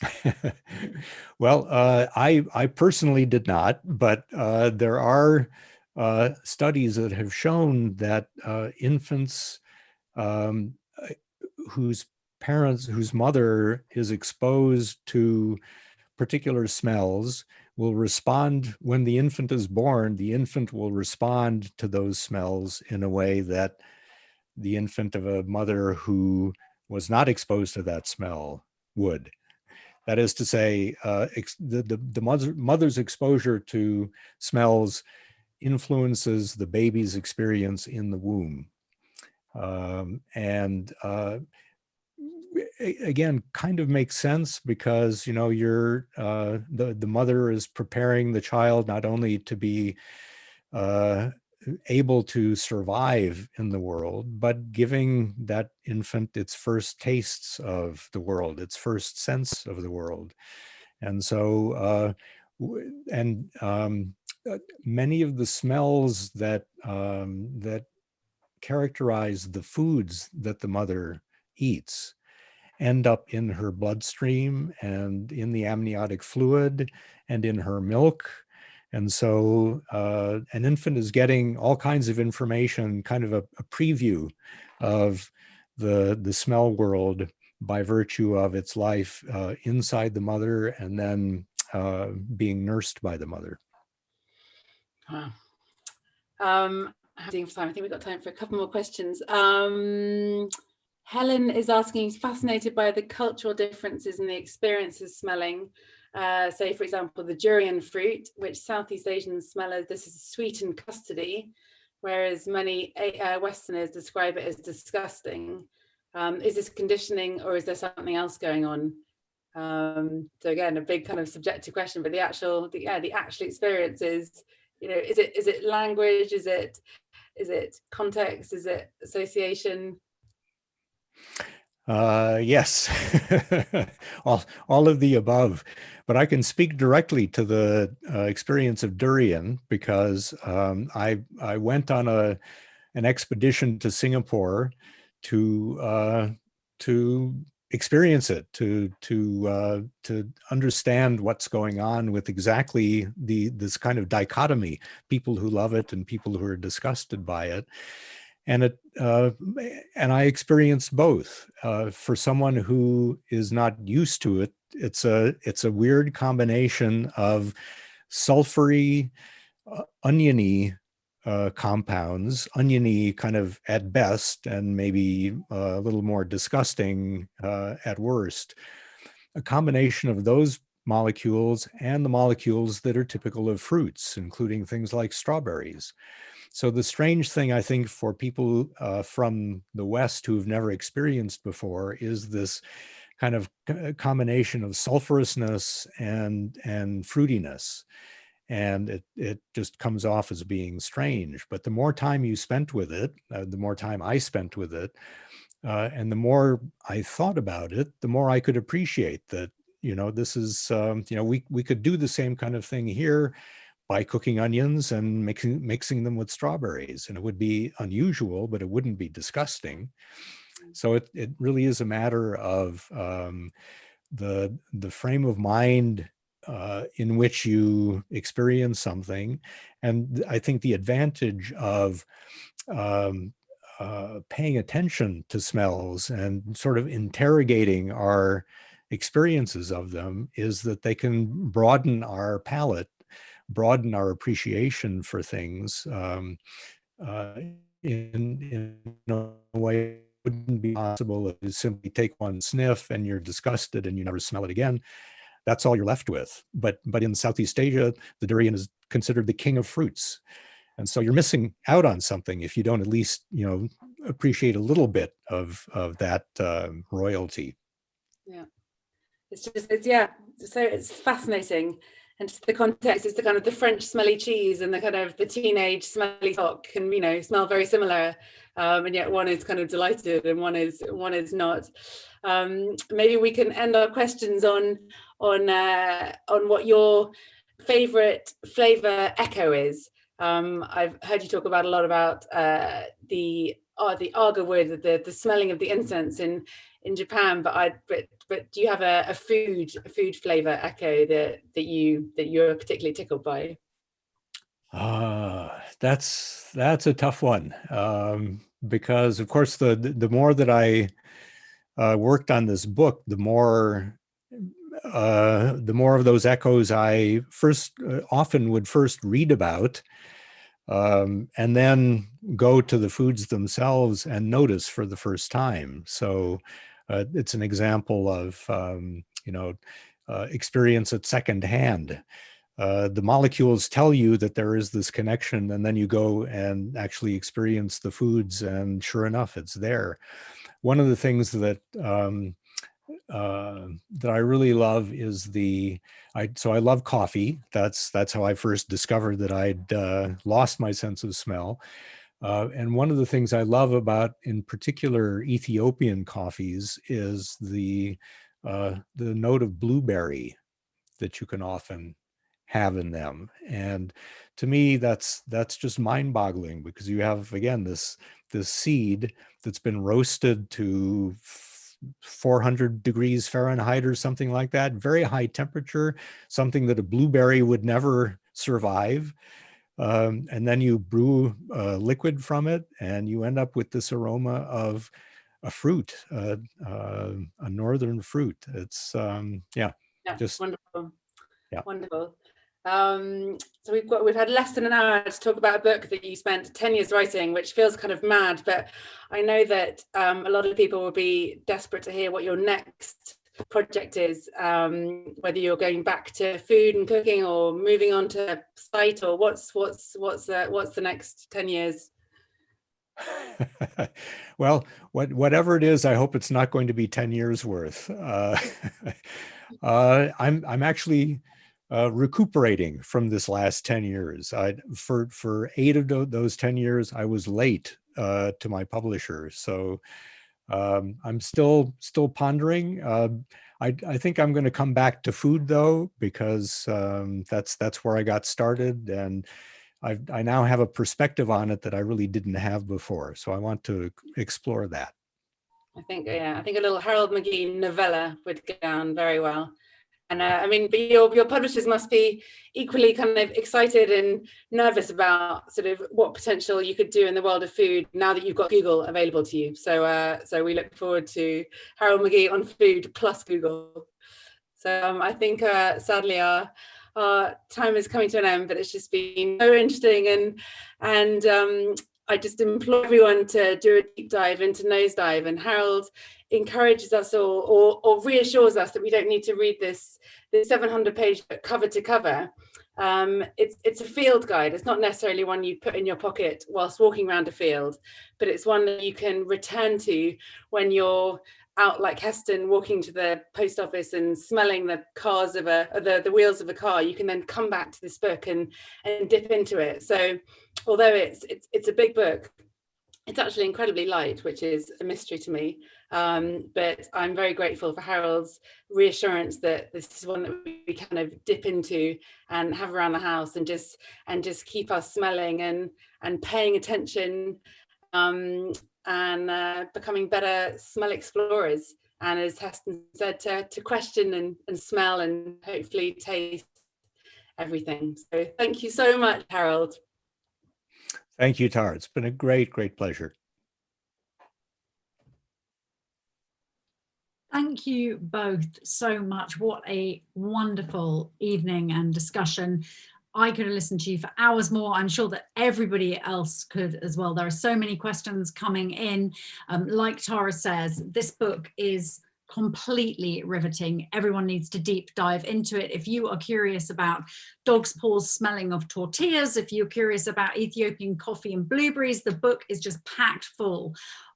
well, uh, I I personally did not, but uh, there are uh, studies that have shown that uh, infants um, whose parents, whose mother is exposed to particular smells will respond when the infant is born, the infant will respond to those smells in a way that the infant of a mother who was not exposed to that smell would. That is to say, uh, the, the, the mother, mother's exposure to smells influences the baby's experience in the womb. Um, and uh, again kind of makes sense because you know you're uh, the the mother is preparing the child not only to be uh, able to survive in the world but giving that infant its first tastes of the world its first sense of the world. And so uh, and um, uh, many of the smells that um, that characterize the foods that the mother eats end up in her bloodstream and in the amniotic fluid and in her milk. And so uh, an infant is getting all kinds of information, kind of a, a preview of the, the smell world by virtue of its life uh, inside the mother and then uh, being nursed by the mother. Um, I think we've got time for a couple more questions. Um, Helen is asking, fascinated by the cultural differences in the experiences smelling. Uh, say, for example, the durian fruit, which Southeast Asian smellers, this is sweet and custardy, whereas many uh, Westerners describe it as disgusting. Um, is this conditioning or is there something else going on? Um, so again, a big kind of subjective question, but the actual, the, yeah, the actual experience is, you know, is it is it language? Is it is it context? Is it association? Uh, yes, all, all of the above. But I can speak directly to the uh, experience of durian because um, I, I went on a, an expedition to Singapore to, uh, to experience it, to to uh, to understand what's going on with exactly the this kind of dichotomy: people who love it and people who are disgusted by it. And it uh, and I experienced both. Uh, for someone who is not used to it, it's a it's a weird combination of sulfury, uh, oniony uh, compounds, oniony kind of at best, and maybe uh, a little more disgusting uh, at worst. A combination of those molecules and the molecules that are typical of fruits, including things like strawberries. So the strange thing, I think, for people uh, from the West who've never experienced before is this kind of combination of sulfurousness and, and fruitiness and it, it just comes off as being strange. But the more time you spent with it, uh, the more time I spent with it, uh, and the more I thought about it, the more I could appreciate that, you know, this is, um, you know, we, we could do the same kind of thing here by cooking onions and mixing, mixing them with strawberries. And it would be unusual, but it wouldn't be disgusting. So it, it really is a matter of um, the, the frame of mind uh, in which you experience something. And I think the advantage of um, uh, paying attention to smells and sort of interrogating our experiences of them is that they can broaden our palate, broaden our appreciation for things um, uh, in, in a way wouldn't be possible if you simply take one sniff and you're disgusted and you never smell it again that's all you're left with. But, but in Southeast Asia, the durian is considered the king of fruits. And so you're missing out on something if you don't at least, you know, appreciate a little bit of, of that uh, royalty. Yeah, it's just, it's, yeah, so it's fascinating. And the context is the kind of the French smelly cheese and the kind of the teenage smelly sock can, you know, smell very similar. Um, and yet one is kind of delighted and one is one is not. Um, maybe we can end our questions on on uh, on what your favorite flavor echo is. Um, I've heard you talk about a lot about uh, the uh, the agarwood, the the smelling of the incense in in Japan. But I but but do you have a, a food a food flavor echo that that you that you're particularly tickled by? Uh, that's that's a tough one um, because of course the the more that I uh, worked on this book, the more uh, the more of those echoes I first uh, often would first read about um, and then go to the foods themselves and notice for the first time. So uh, it's an example of, um, you know, uh, experience at second hand. Uh, the molecules tell you that there is this connection and then you go and actually experience the foods and sure enough, it's there. One of the things that um, uh, that I really love is the, I, so I love coffee. That's, that's how I first discovered that I'd uh, lost my sense of smell. Uh, and one of the things I love about, in particular, Ethiopian coffees is the, uh, the note of blueberry that you can often have in them. And to me, that's, that's just mind boggling because you have, again, this, this seed that's been roasted to 400 degrees Fahrenheit or something like that, very high temperature, something that a blueberry would never survive. Um, and then you brew a liquid from it and you end up with this aroma of a fruit, uh, uh, a northern fruit. It's, um, yeah, yeah, just wonderful. Yeah. Wonderful. Um, so we've got we've had less than an hour to talk about a book that you spent 10 years writing, which feels kind of mad, but I know that um, a lot of people will be desperate to hear what your next project is, um, whether you're going back to food and cooking or moving on to sight or what's what's what's the, what's the next 10 years? well, what, whatever it is, I hope it's not going to be 10 years worth. Uh, uh, I'm, I'm actually uh, recuperating from this last 10 years. I, for, for eight of those 10 years, I was late uh, to my publisher. So um, I'm still still pondering. Uh, I, I think I'm going to come back to food though, because um, that's that's where I got started. And i I now have a perspective on it that I really didn't have before. So I want to explore that. I think, yeah, I think a little Harold McGee novella would go down very well. And uh, I mean, but your, your publishers must be equally kind of excited and nervous about sort of what potential you could do in the world of food now that you've got Google available to you. So, uh, so we look forward to Harold McGee on food plus Google. So um, I think uh, sadly our our time is coming to an end, but it's just been so interesting and and um, I just implore everyone to do a deep dive into Nosedive and Harold encourages us all or, or reassures us that we don't need to read this, this 700 page cover to cover. Um, it's, it's a field guide. It's not necessarily one you put in your pocket whilst walking around a field, but it's one that you can return to when you're out like Heston walking to the post office and smelling the cars of a the, the wheels of a car you can then come back to this book and and dip into it. So although it's it's it's a big book it's actually incredibly light which is a mystery to me. Um, but I'm very grateful for Harold's reassurance that this is one that we kind of dip into and have around the house and just and just keep us smelling and and paying attention. Um, and uh, becoming better smell explorers. And as Heston said, to, to question and, and smell and hopefully taste everything. So thank you so much, Harold. Thank you, Tara. It's been a great, great pleasure. Thank you both so much. What a wonderful evening and discussion. I could have listened to you for hours more. I'm sure that everybody else could as well. There are so many questions coming in. Um, like Tara says, this book is completely riveting. Everyone needs to deep dive into it. If you are curious about dog's paws smelling of tortillas, if you're curious about Ethiopian coffee and blueberries, the book is just packed full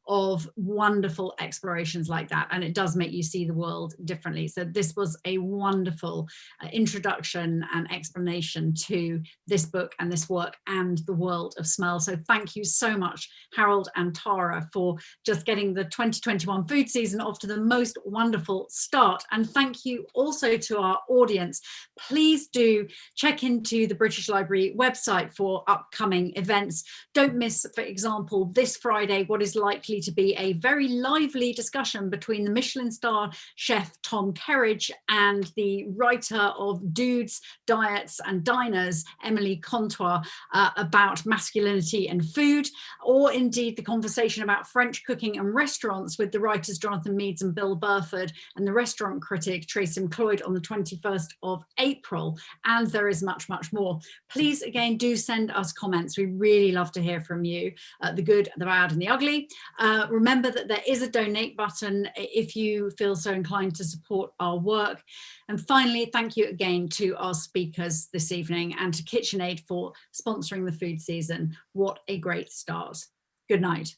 of wonderful explorations like that and it does make you see the world differently. So this was a wonderful uh, introduction and explanation to this book and this work and the world of smell. So thank you so much Harold and Tara for just getting the 2021 food season off to the most wonderful start. And thank you also to our audience. Please do check into the British Library website for upcoming events. Don't miss for example this Friday what is likely to be a very lively discussion between the Michelin star chef Tom Kerridge and the writer of Dudes, Diets and Diners, Emily Contois, uh, about masculinity and food, or indeed the conversation about French cooking and restaurants with the writers Jonathan Meades and Bill Buford and the restaurant critic Tracey MacLeod on the 21st of April. And there is much, much more. Please, again, do send us comments. We really love to hear from you, uh, the good, the bad and the ugly. Uh, remember that there is a donate button if you feel so inclined to support our work. And finally, thank you again to our speakers this evening and to KitchenAid for sponsoring the food season. What a great start. Good night.